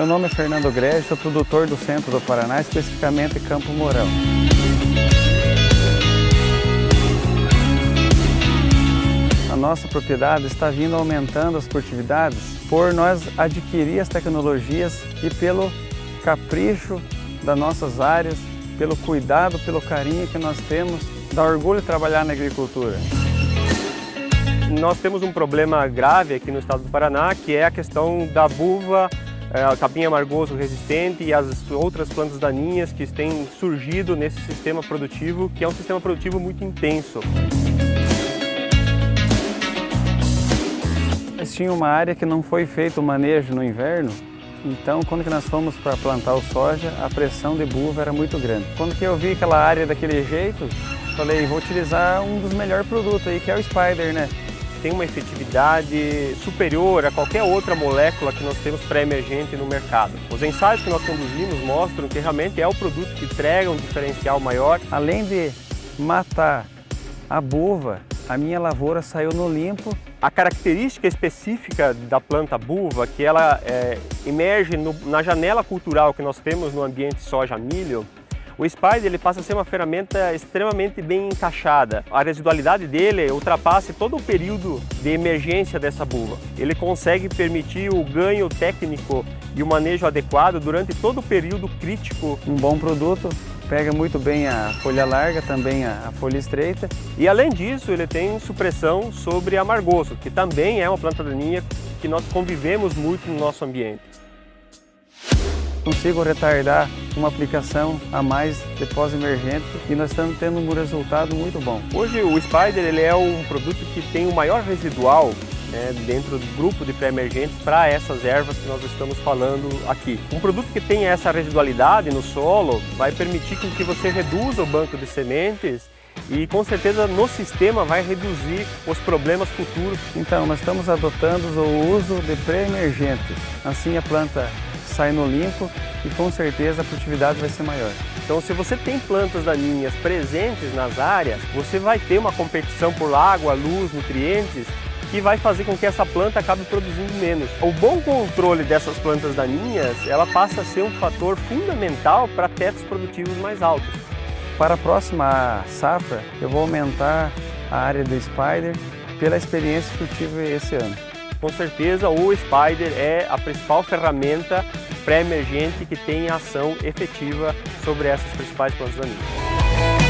Meu nome é Fernando Grege, sou produtor do centro do Paraná, especificamente Campo Mourão. A nossa propriedade está vindo aumentando as produtividades por nós adquirir as tecnologias e pelo capricho das nossas áreas, pelo cuidado, pelo carinho que nós temos, dá orgulho trabalhar na agricultura. Nós temos um problema grave aqui no estado do Paraná, que é a questão da buva é, capim amargoso resistente e as outras plantas daninhas que têm surgido nesse sistema produtivo, que é um sistema produtivo muito intenso. Tinha uma área que não foi feito o manejo no inverno, então quando que nós fomos para plantar o soja, a pressão de buva era muito grande. Quando que eu vi aquela área daquele jeito, falei, vou utilizar um dos melhores produtos aí, que é o Spider, né? Tem uma efetividade superior a qualquer outra molécula que nós temos pré-emergente no mercado. Os ensaios que nós conduzimos mostram que realmente é o produto que entrega um diferencial maior. Além de matar a buva, a minha lavoura saiu no limpo. A característica específica da planta buva, que ela é, emerge no, na janela cultural que nós temos no ambiente soja-milho, o Spider ele passa a ser uma ferramenta extremamente bem encaixada. A residualidade dele ultrapassa todo o período de emergência dessa buva. Ele consegue permitir o ganho técnico e o manejo adequado durante todo o período crítico. Um bom produto pega muito bem a folha larga, também a folha estreita. E além disso, ele tem supressão sobre amargoso, que também é uma planta daninha que nós convivemos muito no nosso ambiente consigo retardar uma aplicação a mais de pós-emergente e nós estamos tendo um resultado muito bom. Hoje o Spider ele é um produto que tem o maior residual né, dentro do grupo de pré-emergentes para essas ervas que nós estamos falando aqui. Um produto que tem essa residualidade no solo vai permitir que você reduza o banco de sementes e com certeza no sistema vai reduzir os problemas futuros. Então, nós estamos adotando o uso de pré-emergentes. Assim a planta sai no limpo e com certeza a produtividade vai ser maior. Então se você tem plantas daninhas presentes nas áreas, você vai ter uma competição por água, luz, nutrientes que vai fazer com que essa planta acabe produzindo menos. O bom controle dessas plantas daninhas, ela passa a ser um fator fundamental para tetos produtivos mais altos. Para a próxima safra, eu vou aumentar a área do Spider pela experiência que eu tive esse ano com certeza o Spider é a principal ferramenta pré-emergente que tem ação efetiva sobre essas principais plantas daninhas.